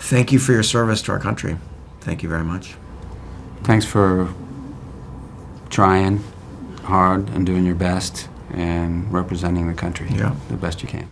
thank you for your service to our country. Thank you very much. Thanks for trying hard and doing your best and representing the country Yeah. the best you can.